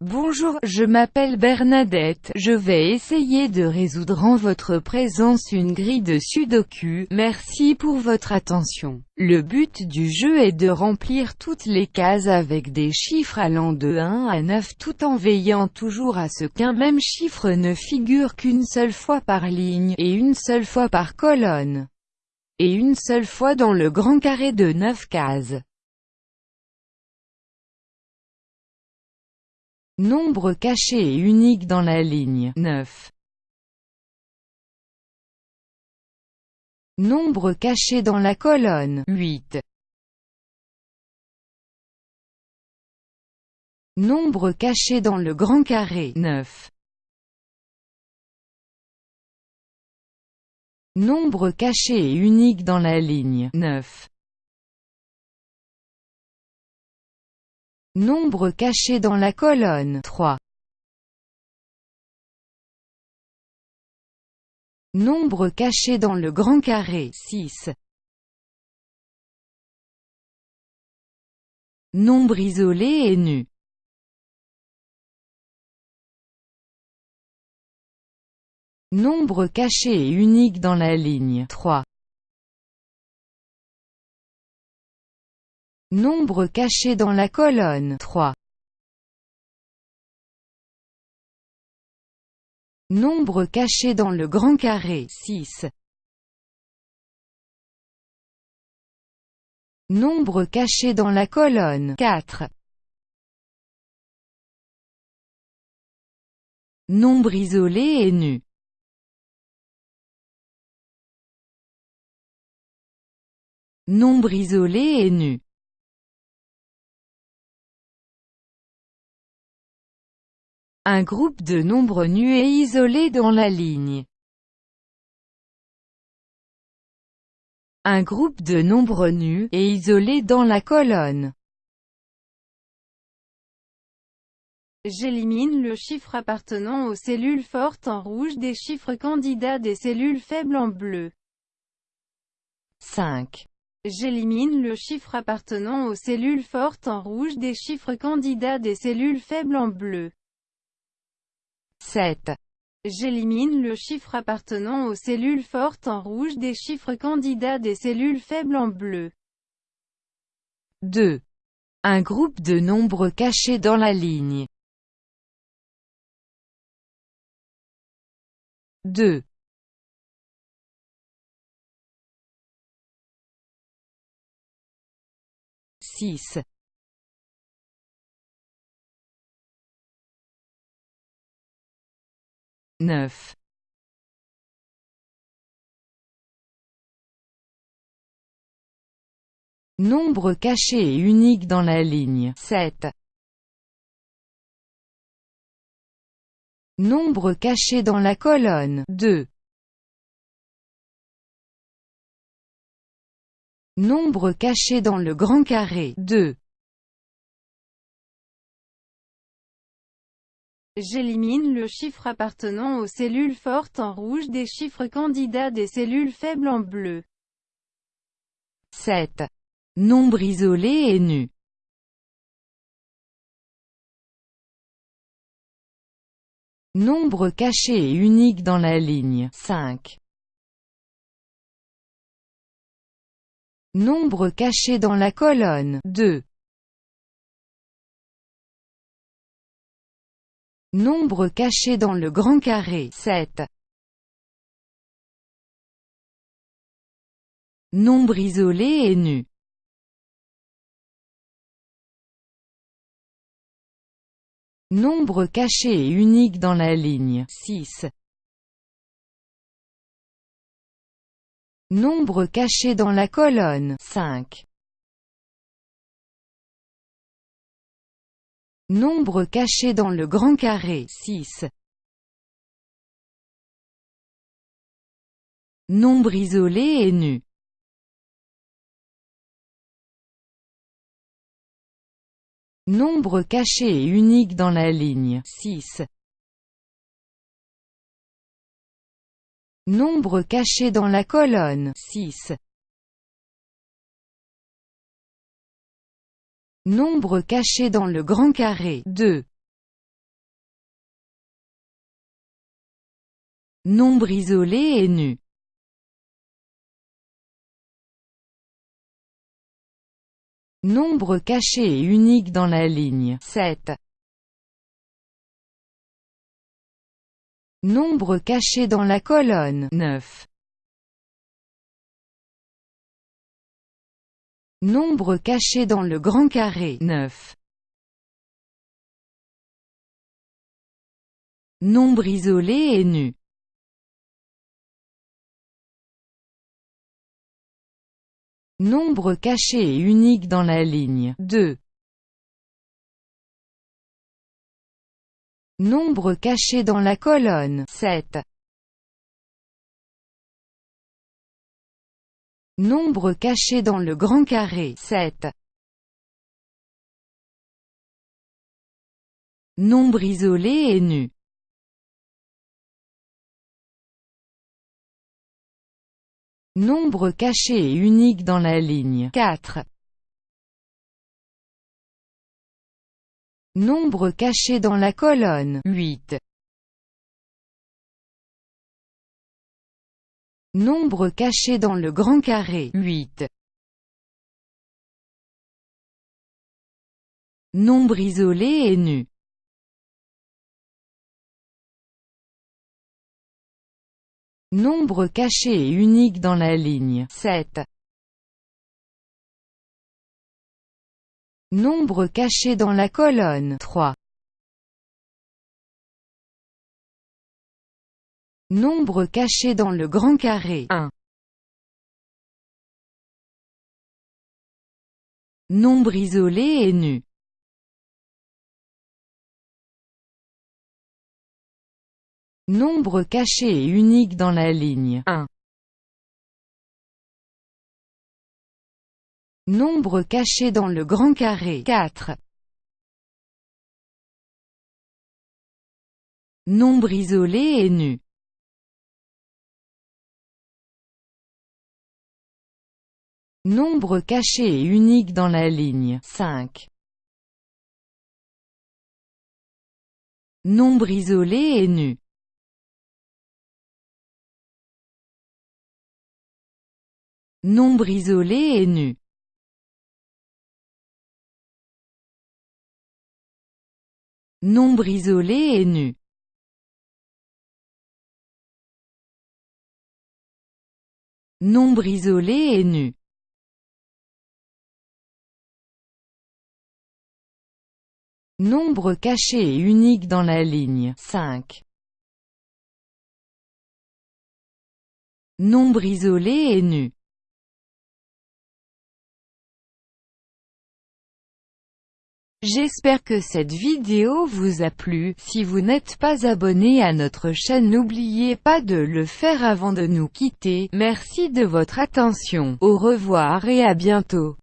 Bonjour, je m'appelle Bernadette, je vais essayer de résoudre en votre présence une grille de sudoku, merci pour votre attention. Le but du jeu est de remplir toutes les cases avec des chiffres allant de 1 à 9 tout en veillant toujours à ce qu'un même chiffre ne figure qu'une seule fois par ligne, et une seule fois par colonne, et une seule fois dans le grand carré de 9 cases. Nombre caché et unique dans la ligne 9. Nombre caché dans la colonne 8. Nombre caché dans le grand carré 9. Nombre caché et unique dans la ligne 9. Nombre caché dans la colonne 3. Nombre caché dans le grand carré 6. Nombre isolé et nu. Nombre caché et unique dans la ligne 3. Nombre caché dans la colonne 3. Nombre caché dans le grand carré 6. Nombre caché dans la colonne 4. Nombre isolé et nu. Nombre isolé et nu. Un groupe de nombres nus et isolés dans la ligne. Un groupe de nombres nus et isolés dans la colonne. J'élimine le chiffre appartenant aux cellules fortes en rouge des chiffres candidats des cellules faibles en bleu. 5. J'élimine le chiffre appartenant aux cellules fortes en rouge des chiffres candidats des cellules faibles en bleu. 7. J'élimine le chiffre appartenant aux cellules fortes en rouge des chiffres candidats des cellules faibles en bleu. 2. Un groupe de nombres cachés dans la ligne. 2. 6. 9. Nombre caché et unique dans la ligne 7. Nombre caché dans la colonne 2. Nombre caché dans le grand carré 2. J'élimine le chiffre appartenant aux cellules fortes en rouge des chiffres candidats des cellules faibles en bleu. 7. Nombre isolé et nu. Nombre caché et unique dans la ligne 5. Nombre caché dans la colonne 2. Nombre caché dans le grand carré 7. Nombre isolé et nu. Nombre caché et unique dans la ligne 6. Nombre caché dans la colonne 5. Nombre caché dans le grand carré 6. Nombre isolé et nu. Nombre caché et unique dans la ligne 6. Nombre caché dans la colonne 6. Nombre caché dans le grand carré. 2. Nombre isolé et nu. Nombre caché et unique dans la ligne. 7. Nombre caché dans la colonne. 9. Nombre caché dans le grand carré 9. Nombre isolé et nu. Nombre caché et unique dans la ligne 2. Nombre caché dans la colonne 7. Nombre caché dans le grand carré 7. Nombre isolé et nu. Nombre caché et unique dans la ligne 4. Nombre caché dans la colonne 8. Nombre caché dans le grand carré 8. Nombre isolé et nu. Nombre caché et unique dans la ligne 7. Nombre caché dans la colonne 3. Nombre caché dans le grand carré 1. Nombre isolé et nu. Nombre caché et unique dans la ligne 1. Nombre caché dans le grand carré 4. Nombre isolé et nu. Nombre caché et unique dans la ligne 5. Nombre isolé et nu. Nombre isolé et nu. Nombre isolé et nu. Nombre isolé et nu. Nombre caché et unique dans la ligne 5. Nombre isolé et nu. J'espère que cette vidéo vous a plu, si vous n'êtes pas abonné à notre chaîne n'oubliez pas de le faire avant de nous quitter, merci de votre attention, au revoir et à bientôt.